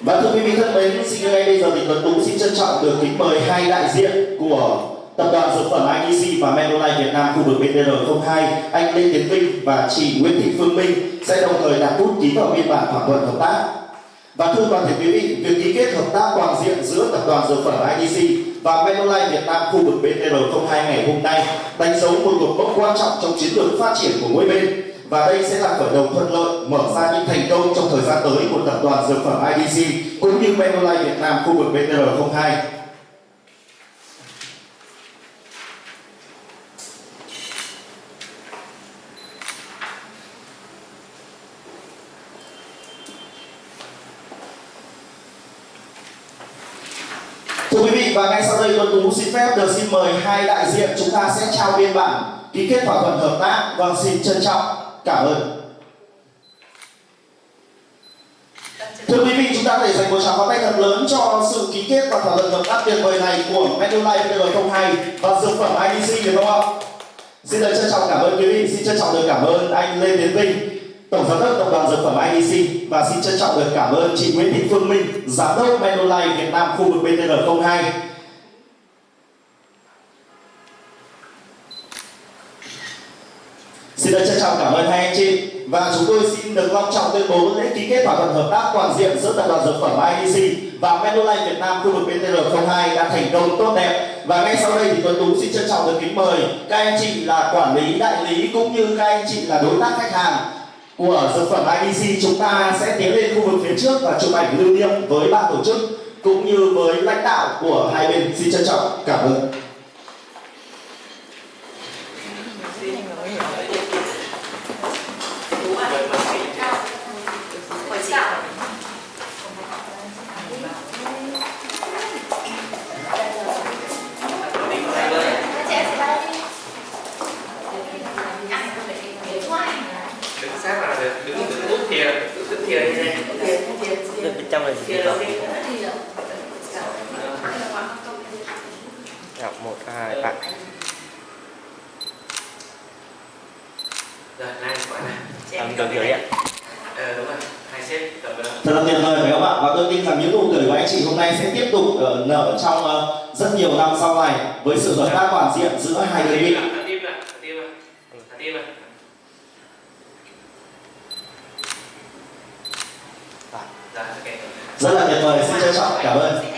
Và thưa quý vị thân mến, xin ngay bây giờ thì Tuấn Tú xin trân trọng được kính mời hai đại diện của tập đoàn dược phẩm IDC và Menolite Việt Nam khu vực BTR02, anh Lê Tiến Vinh và chị Nguyễn Thị Phương Minh sẽ đồng thời đặt bút ký vào biên bản thỏa thuận hợp tác. Và thưa toàn thể quý vị, việc ký kết hợp tác toàn diện giữa tập đoàn dược phẩm IDC và Menolite Việt Nam khu vực BTR02 ngày hôm nay đánh dấu một cột mốc quan trọng trong chiến lược phát triển của mỗi bên và đây sẽ là khởi đầu thuận lợi mở ra những thành công trong thời gian tới của tập đoàn dược phẩm IDC cũng như Menolite Việt Nam khu vực BTR02. Thưa quý vị, và ngay sau đây, Tuấn Tú xin phép được xin mời hai đại diện chúng ta sẽ trao biên bản ký kết thỏa thuận hợp tác. Vâng xin trân trọng cảm ơn. Thưa quý vị, chúng ta để dành một tràng pháo tay thật lớn cho sự ký kết và thỏa thuận hợp tác tuyệt vời này của Medulite VL02 và dược phẩm IDC được không ạ? Xin được trân trọng cảm ơn quý vị, xin trân trọng được cảm ơn anh Lê Tiến Vinh, Tổng giám đốc tập đoàn dược phẩm IDC và xin trân trọng được cảm ơn chị Nguyễn Thị Phương Minh, giám đốc Medulite Việt Nam khu vực BTR02. Xin được trân trọng cảm ơn hai anh chị. Và chúng tôi xin được long trọng tuyên bố lễ ký kết thỏa thuận hợp tác toàn diện giữa tập đoàn dược phẩm IDC và Medulite Việt Nam khu vực BTR02 đã thành công tốt đẹp. Và ngay sau đây thì Tuấn Tú xin trân trọng được kính mời các anh chị là quản lý, đại lý cũng như các anh chị là đối tác khách hàng của dược phẩm IDC chúng ta sẽ tiến lên khu vực phía trước và chụp ảnh lưu niệm với ban tổ chức cũng như với lãnh đạo của hai bên. Xin trân trọng cảm ơn sát là được đứng đứng út thìa đứng thìa như này Bên bên trong là gì vậy? đầu một, hai, ba. rồi này quả này Em được rồi ạ. ờ đúng rồi Thật là tuyệt vời phải không ạ? Và tôi tin rằng những nụ cười của anh chị hôm nay sẽ tiếp tục uh, nở trong uh, rất nhiều năm sau này với sự hợp tác toàn diện giữa hai đơn vị. thả tim lại thả tim lại thả tim lại rồi ok Rất là tuyệt vời, xin trân trọng cảm ơn.